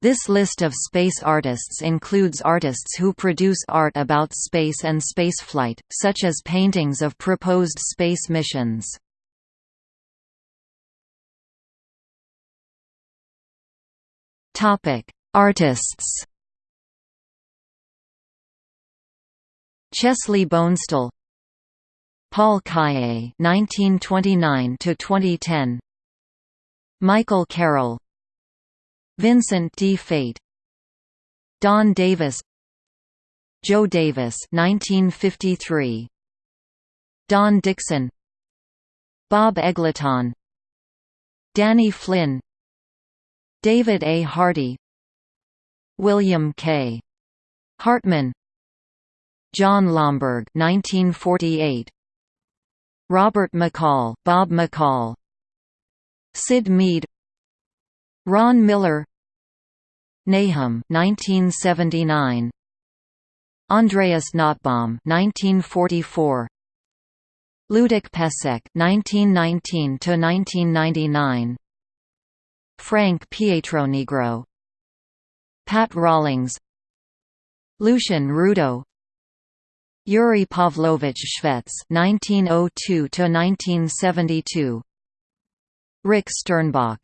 This list of space artists includes artists who produce art about space and spaceflight, such as paintings of proposed space missions. Artists. Chesley Bonestell, Paul Calle 1929 to 2010 Michael Carroll, Vincent Di Fate, Don Davis, Joe Davis (1953), Don Dixon, Bob Eggleton, Danny Flynn, David A. Hardy. William K. Hartmann. Jon Lomberg 1948 Robert McCall Bob McCall. Syd Mead Ron Miller. Nahum 1979 Andreas Nottebohm 1944 Luděk Pešek 1919 to 1999 Frank Pietronigro Pat Rawlings. Lucien Rudaux Yuri Pavlovich Shvets 1902 to 1972 Rick Sternbach.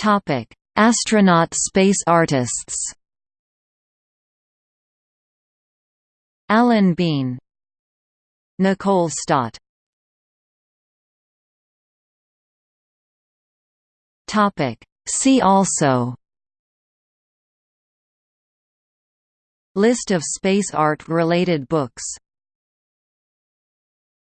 Topic: Astronaut space artists. Alan Bean, Nicole Stott. Topic: See also. List of space art related books